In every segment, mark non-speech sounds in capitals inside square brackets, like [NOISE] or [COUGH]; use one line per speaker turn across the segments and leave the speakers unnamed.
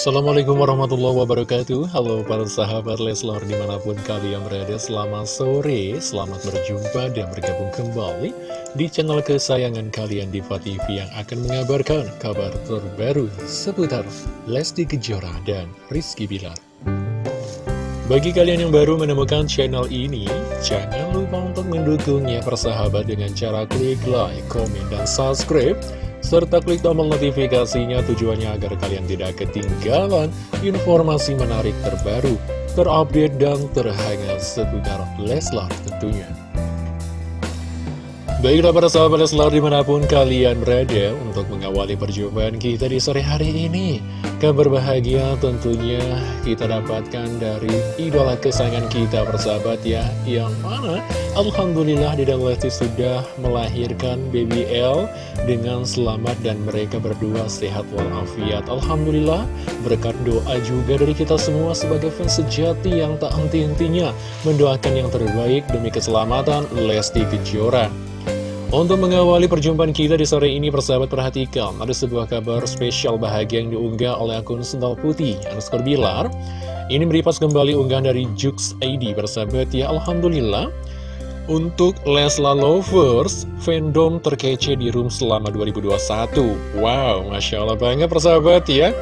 Assalamualaikum warahmatullahi wabarakatuh. Halo para sahabat Leslar di mana pun kalian berada Selamat sore, selamat berjumpa dan bergabung kembali Di channel kesayangan kalian Diva TV Yang akan mengabarkan kabar terbaru seputar Lesti Kejora dan Rizky Bilar. Bagi kalian yang baru menemukan channel ini Jangan lupa untuk mendukungnya persahabat dengan cara klik like, komen, dan subscribe serta klik tombol notifikasinya tujuannya agar kalian tidak ketinggalan informasi menarik terbaru, terupdate, dan terhangat seputar Leslar tentunya. Baiklah para sahabat Leslar di mana pun kalian berada untuk mengawali perjumpaan kita di sore hari ini. Kabar bahagia tentunya kita dapatkan dari idola kesayangan kita persahabat ya Yang mana Alhamdulillah Dede Lesti sudah melahirkan baby L dengan selamat dan mereka berdua sehat walafiat. Alhamdulillah berkat doa juga dari kita semua sebagai fans sejati yang tak henti-hentinya Mendoakan yang terbaik demi keselamatan Lesti Kejora untuk mengawali perjumpaan kita di sore ini, persahabat perhatikan, ada sebuah kabar spesial bahagia yang diunggah oleh akun Sendal Putih, underscore Bilar. Ini meripas kembali unggahan dari Jux ID, persahabat ya, Alhamdulillah. Untuk Lesla Lovers, fandom terkece di room selama 2021. Wow, Masya Allah banget persahabat ya.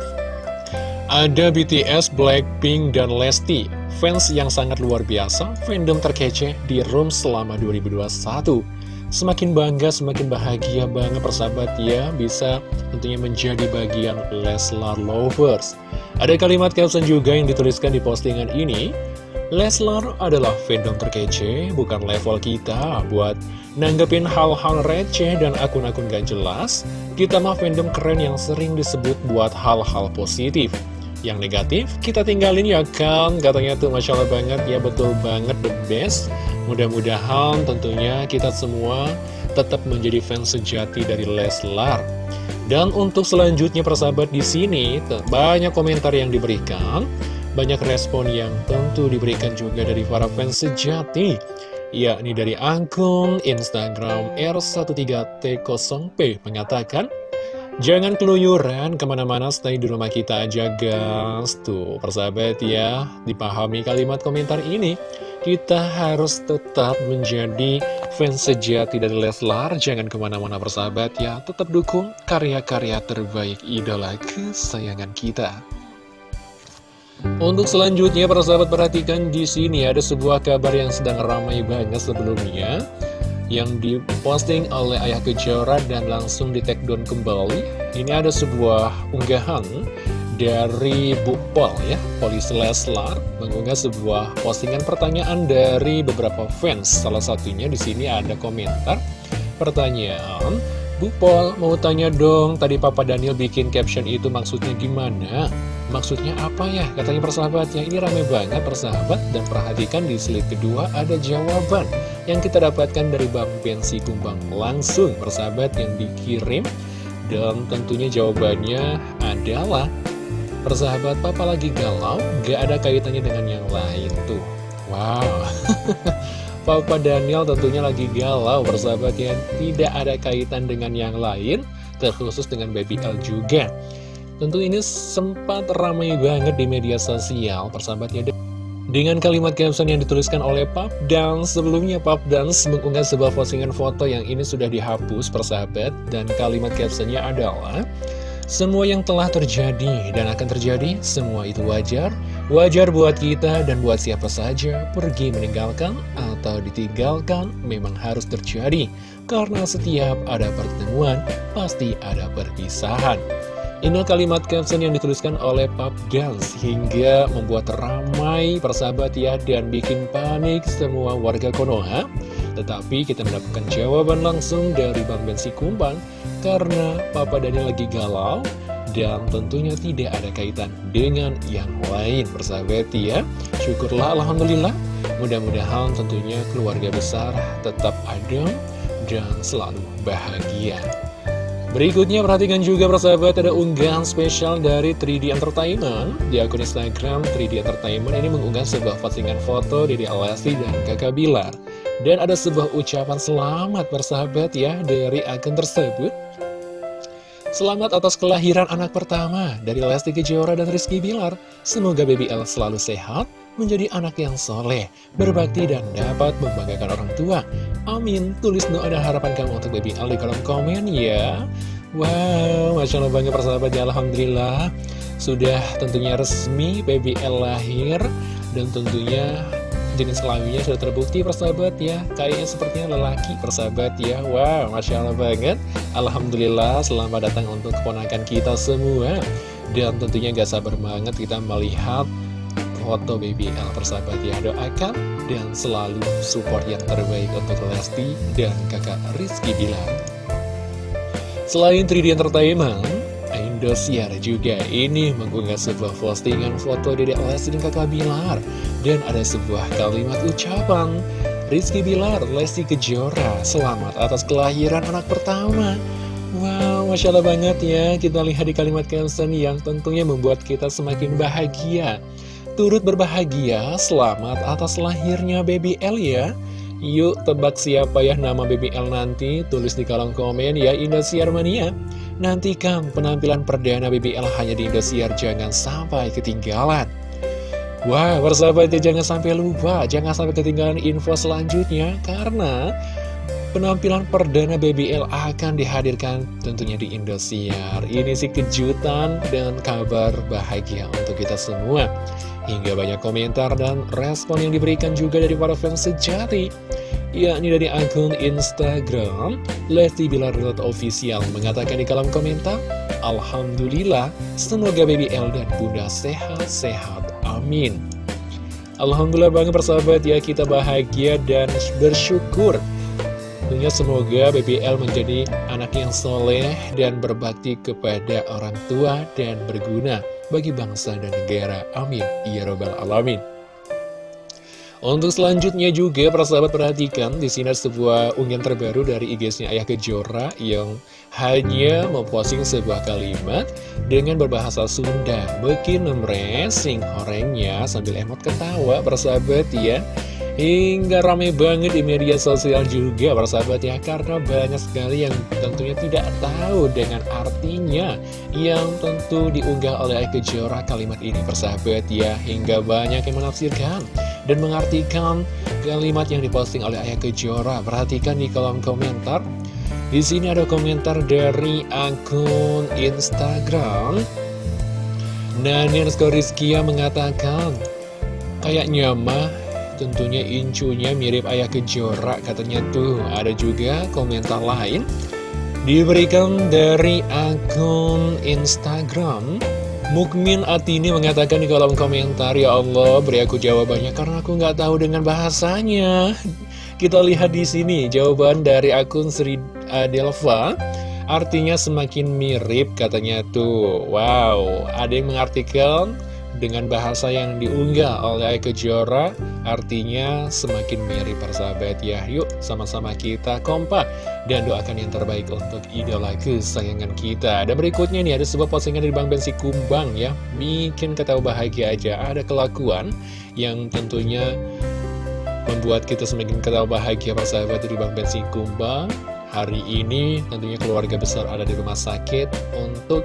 Ada BTS, Blackpink, dan Lesti. Fans yang sangat luar biasa, fandom terkece di room selama 2021. Semakin bangga, semakin bahagia banget persahabat ya Bisa tentunya menjadi bagian Leslar Lovers. Ada kalimat caption juga yang dituliskan di postingan ini. Leslar adalah fandom terkece, bukan level kita. Buat nanggepin hal-hal receh dan akun-akun gak jelas Kita mah fandom keren yang sering disebut buat hal-hal positif yang negatif kita tinggalin ya kan katanya tuh Masya Allah banget. Ya betul banget the best. Mudah-mudahan tentunya kita semua tetap menjadi fans sejati dari Leslar. Dan untuk selanjutnya persahabat di sini banyak komentar yang diberikan. Banyak respon yang tentu diberikan juga dari para fans sejati. Yakni dari akun Instagram R13T0P mengatakan Jangan keluyuran ke mana-mana stay di rumah kita aja guys. Tuh persahabat ya Dipahami kalimat komentar ini. Kita harus tetap menjadi fans sejati dari Leslar. Jangan ke mana-mana persahabat ya. Tetap dukung karya-karya terbaik idola kesayangan kita. Untuk selanjutnya, para sahabat perhatikan di sini ada sebuah kabar yang sedang ramai banget sebelumnya yang diposting oleh Ayah Kejora dan langsung di take down kembali. Ini ada sebuah unggahan dari Bu Pol ya, Polis Leslar mengunggah sebuah postingan pertanyaan dari beberapa fans. Salah satunya di sini ada komentar pertanyaan, Bu Pol mau tanya dong, tadi Papa Daniel bikin caption itu maksudnya gimana? Maksudnya apa ya? Katanya persahabatnya ini rame banget persahabat dan perhatikan di slide kedua ada jawaban yang kita dapatkan dari Bang Bensi Kumbang langsung persahabat yang dikirim. Dan tentunya jawabannya adalah persahabat papa lagi galau gak ada kaitannya dengan yang lain tuh. Wow. [LAUGHS] Papa Daniel tentunya lagi galau persahabat ya tidak ada kaitan dengan yang lain terkhusus dengan Baby L juga. Tentu ini sempat ramai banget di media sosial persahabatnya dengan kalimat caption yang dituliskan oleh Pap Dance Sebelumnya Pap Dance mengunggah sebuah postingan foto yang ini sudah dihapus persahabat Dan kalimat captionnya adalah Semua yang telah terjadi dan akan terjadi, semua itu wajar. Wajar buat kita dan buat siapa saja. Pergi meninggalkan atau ditinggalkan memang harus terjadi. Karena setiap ada pertemuan, pasti ada perpisahan ini kalimat caption yang dituliskan oleh Pap Gans hingga membuat ramai persahabat ya dan bikin panik semua warga Konoha. Tetapi kita mendapatkan jawaban langsung dari Bang Bensi Kumbang karena Papa Daniel lagi galau dan tentunya tidak ada kaitan dengan yang lain persahabat ya. Syukurlah Alhamdulillah mudah-mudahan tentunya keluarga besar tetap adem dan selalu bahagia. Berikutnya perhatikan juga persahabat ada unggahan spesial dari 3D Entertainment Di akun Instagram 3D Entertainment ini mengunggah sebuah postingan foto dari Alessi dan kakak Bilar. Dan ada sebuah ucapan selamat persahabat ya dari akun tersebut. Selamat atas kelahiran anak pertama dari Lesti Kejora dan Rizky Bilar. Semoga Baby L selalu sehat, menjadi anak yang soleh, berbakti, dan dapat membanggakan orang tua. Amin. Tulis doa dan harapan kamu untuk Baby L di kolom komen ya. Wow, Masya Allah banget persahabatnya, Alhamdulillah. Sudah tentunya resmi Baby L lahir, dan tentunya jenis kelaminnya sudah terbukti persahabat ya Kayaknya sepertinya lelaki persahabat ya Wow, Masya Allah banget Alhamdulillah selamat datang untuk keponakan kita semua Dan tentunya gak sabar banget kita melihat foto BBL persahabat ya Doakan dan selalu support yang terbaik untuk Lesti dan kakak Rizky Bilar. Selain 3D Entertainment Indosiar juga ini mengunggah sebuah postingan foto Dede Lesti dan kakak Bilar. Dan ada sebuah kalimat ucapan Rizky Bilar, Lesti Kejora, selamat atas kelahiran anak pertama. Wow, Masya Allah banget ya Kita lihat di kalimat caption yang tentunya membuat kita semakin bahagia Turut berbahagia, selamat atas lahirnya baby L ya. Yuk tebak siapa ya nama BBL nanti? Tulis di kolom komen ya Indosiar Mania. Nantikan penampilan perdana BBL hanya di Indosiar Jangan sampai ketinggalan. Wah persahabat ya jangan sampai lupa Jangan sampai ketinggalan info selanjutnya Karena penampilan perdana BBL akan dihadirkan tentunya di Indosiar. Ini sih kejutan dan kabar bahagia untuk kita semua. Hingga banyak komentar dan respon yang diberikan juga dari para fans sejati yakni dari akun Instagram Lesti Bilar Official mengatakan di kolom komentar Alhamdulillah semoga baby L dan bunda sehat-sehat amin. Alhamdulillah banget persahabat ya kita bahagia dan bersyukur Tentunya semoga BBL menjadi anak yang soleh dan berbakti kepada orang tua dan berguna bagi bangsa dan negara. Amin. Ya Robbal Alamin. Untuk selanjutnya juga, para sahabat perhatikan, di sini ada sebuah unggahan terbaru dari IG-nya Ayah Kejora yang hanya memposting sebuah kalimat dengan berbahasa Sunda. Bikin memresing horengnya sambil emot ketawa, para sahabat ya. Hingga rame banget di media sosial juga persahabat ya Karena banyak sekali yang tentunya tidak tahu dengan artinya Yang tentu diunggah oleh Eke Jora kalimat ini persahabat ya Hingga banyak yang menafsirkan dan mengartikan kalimat yang diposting oleh Ayah Kejora Perhatikan di kolom komentar. Di sini ada komentar dari akun Instagram. Nani Rizkia mengatakan Kayaknya mah Tentunya incunya mirip ayah kejora katanya tuh. Ada juga komentar lain. Diberikan dari akun Instagram. Mukmin Atini mengatakan di kolom komentar Ya Allah beri aku jawabannya karena aku nggak tahu dengan bahasanya. Kita lihat di sini jawaban dari akun Sri Adelva. Artinya semakin mirip katanya tuh. Wow ada yang mengartikan dengan bahasa yang diunggah oleh Kejora artinya semakin mirip persahabat. Ya yuk sama-sama kita kompak dan doakan yang terbaik untuk idola kesayangan kita. Dan berikutnya nih ada sebuah postingan dari Bang Bensi Kumbang ya. Bikin ketawa bahagia aja. Ada kelakuan yang tentunya membuat kita semakin ketawa bahagia persahabat dari Bang Bensi Kumbang. Hari ini tentunya keluarga besar ada di rumah sakit untuk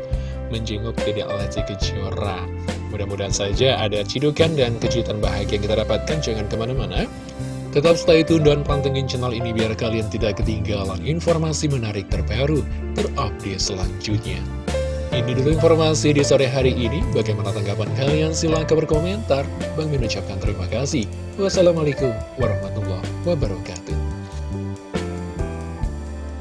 menjenguk Dede Lesti Kejora Mudah-mudahan saja ada cidukan dan kejutan bahagia yang kita dapatkan. Jangan ke mana-mana. Tetap stay tune dan pantengin channel ini biar kalian tidak ketinggalan informasi menarik terbaru, terupdate selanjutnya. Ini dulu informasi di sore hari ini. Bagaimana tanggapan kalian? Silahkan berkomentar. Bang mengucapkan terima kasih. Wassalamualaikum warahmatullahi wabarakatuh.